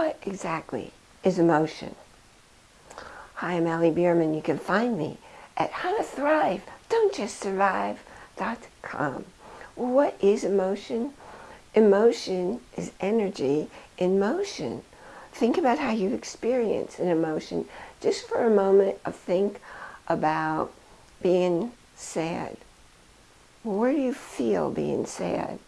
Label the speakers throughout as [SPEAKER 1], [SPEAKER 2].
[SPEAKER 1] what exactly is emotion? Hi, I'm Allie Bierman. You can find me at How to Thrive, Don't Just Survive.com. What is emotion? Emotion is energy in motion. Think about how you experience an emotion. Just for a moment of think about being sad. Where do you feel being sad?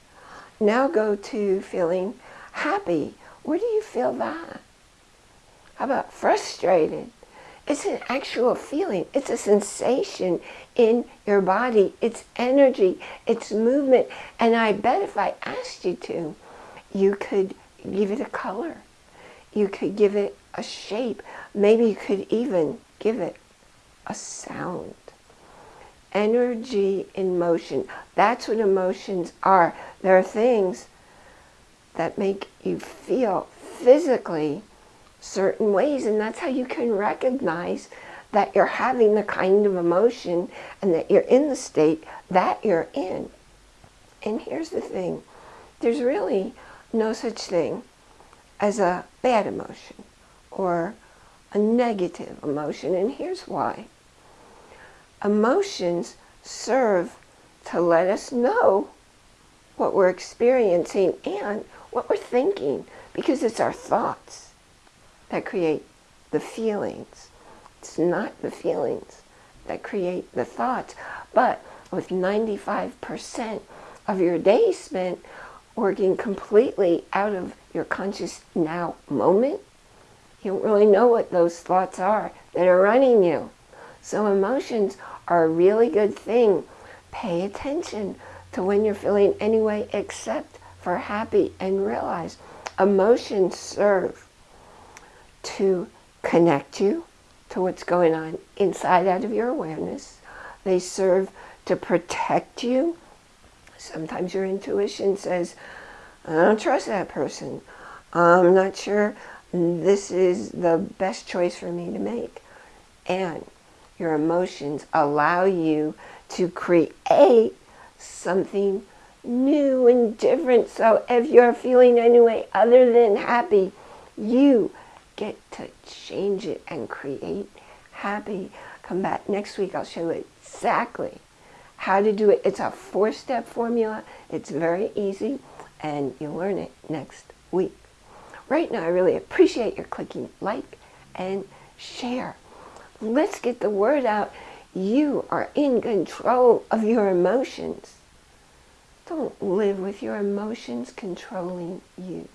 [SPEAKER 1] Now go to feeling happy. Where do you feel that? How about frustrated? It's an actual feeling. It's a sensation in your body. It's energy. It's movement. And I bet if I asked you to, you could give it a color. You could give it a shape. Maybe you could even give it a sound. Energy in motion. That's what emotions are. There are things that make you feel physically certain ways and that's how you can recognize that you're having the kind of emotion and that you're in the state that you're in. And here's the thing, there's really no such thing as a bad emotion or a negative emotion and here's why. Emotions serve to let us know what we're experiencing and what we're thinking because it's our thoughts that create the feelings. It's not the feelings that create the thoughts. But with 95% of your day spent working completely out of your conscious now moment, you don't really know what those thoughts are that are running you. So emotions are a really good thing. Pay attention to when you're feeling any way except for happy and realize emotions serve to connect you to what's going on inside out of your awareness. They serve to protect you. Sometimes your intuition says, I don't trust that person. I'm not sure this is the best choice for me to make. And your emotions allow you to create something new and different. So if you're feeling any way other than happy, you get to change it and create happy. Come back next week. I'll show you exactly how to do it. It's a four-step formula. It's very easy and you'll learn it next week. Right now, I really appreciate your clicking like and share. Let's get the word out. You are in control of your emotions. Don't live with your emotions controlling you.